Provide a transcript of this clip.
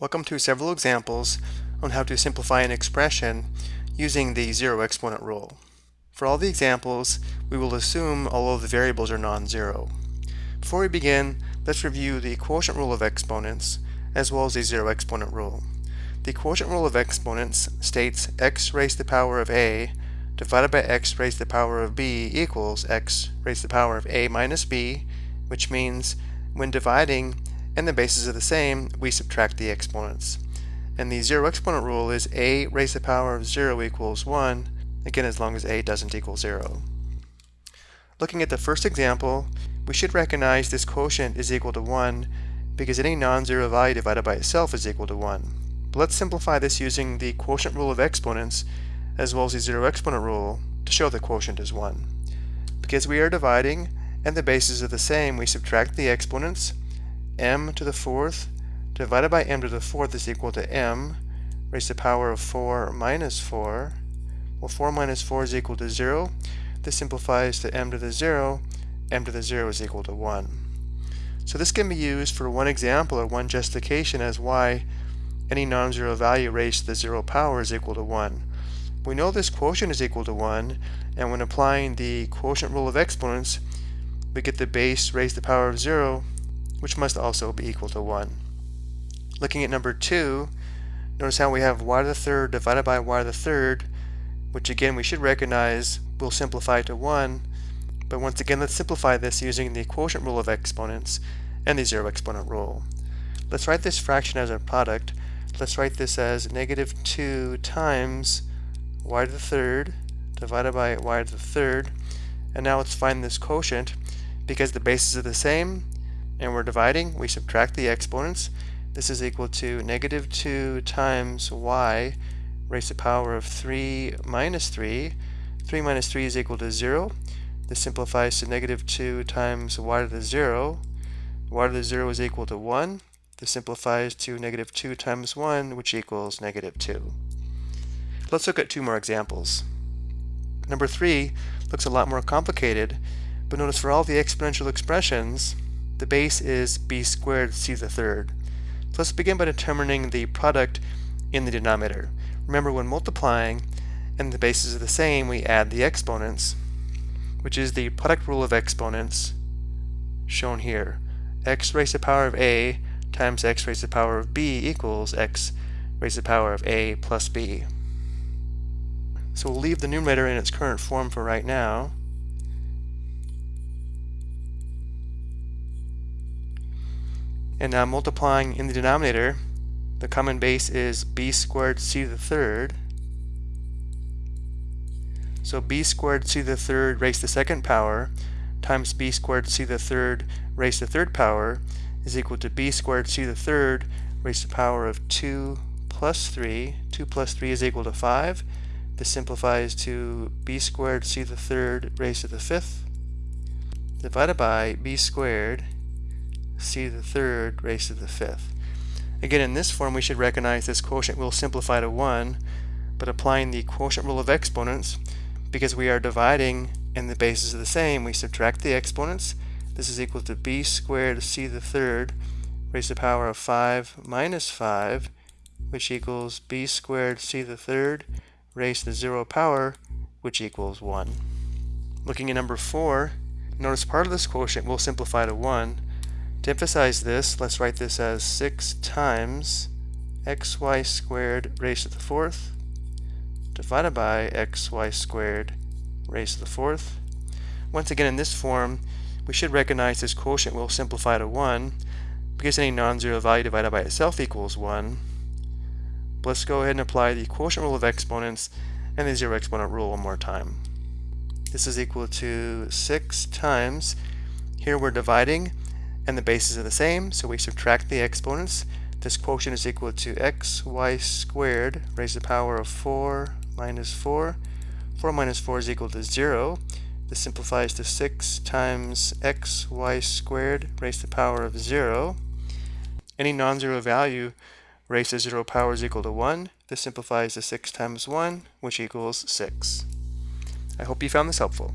Welcome to several examples on how to simplify an expression using the zero exponent rule. For all the examples, we will assume all of the variables are non-zero. Before we begin, let's review the quotient rule of exponents as well as the zero exponent rule. The quotient rule of exponents states x raised to the power of a divided by x raised to the power of b equals x raised to the power of a minus b, which means when dividing and the bases are the same, we subtract the exponents. And the zero exponent rule is a raised to the power of 0 equals 1, again as long as a doesn't equal 0. Looking at the first example, we should recognize this quotient is equal to 1 because any non-zero value divided by itself is equal to 1. But let's simplify this using the quotient rule of exponents as well as the zero exponent rule to show the quotient is 1. Because we are dividing and the bases are the same, we subtract the exponents m to the fourth divided by m to the fourth is equal to m raised to the power of 4 minus 4. Well, 4 minus 4 is equal to 0. This simplifies to m to the 0. m to the 0 is equal to 1. So this can be used for one example or one justification as why any non-zero value raised to the 0 power is equal to 1. We know this quotient is equal to 1, and when applying the quotient rule of exponents, we get the base raised to the power of 0 which must also be equal to 1. Looking at number 2, notice how we have y to the third divided by y to the third, which again we should recognize will simplify to 1, but once again let's simplify this using the quotient rule of exponents and the zero exponent rule. Let's write this fraction as a product. Let's write this as negative 2 times y to the third divided by y to the third, and now let's find this quotient. Because the bases are the same, and we're dividing, we subtract the exponents. This is equal to negative 2 times y raised to the power of 3 minus 3. 3 minus 3 is equal to 0. This simplifies to negative 2 times y to the 0. y to the 0 is equal to 1. This simplifies to negative 2 times 1, which equals negative 2. Let's look at two more examples. Number 3 looks a lot more complicated, but notice for all the exponential expressions, the base is b squared c to the third. So let's begin by determining the product in the denominator. Remember when multiplying and the bases are the same, we add the exponents, which is the product rule of exponents shown here. x raised to the power of a times x raised to the power of b equals x raised to the power of a plus b. So we'll leave the numerator in its current form for right now. And now multiplying in the denominator, the common base is b squared c to the third. So b squared c to the third raised to the second power times b squared c to the third raised to the third power is equal to b squared c to the third raised to the power of 2 plus 3. 2 plus 3 is equal to 5. This simplifies to b squared c to the third raised to the fifth divided by b squared c to the third raised to the fifth. Again, in this form, we should recognize this quotient will simplify to 1, but applying the quotient rule of exponents, because we are dividing and the bases are the same, we subtract the exponents. This is equal to b squared c to the third raised to the power of 5 minus 5, which equals b squared c to the third raised to the 0 power, which equals 1. Looking at number 4, notice part of this quotient will simplify to 1, to emphasize this, let's write this as 6 times xy squared raised to the fourth divided by xy squared raised to the fourth. Once again, in this form, we should recognize this quotient will simplify to 1 because any non-zero value divided by itself equals 1. But let's go ahead and apply the quotient rule of exponents and the zero exponent rule one more time. This is equal to 6 times, here we're dividing, and the bases are the same, so we subtract the exponents. This quotient is equal to xy squared raised to the power of 4 minus 4. 4 minus 4 is equal to 0. This simplifies to 6 times xy squared raised to the power of 0. Any non-zero value raised to 0 power is equal to 1. This simplifies to 6 times 1, which equals 6. I hope you found this helpful.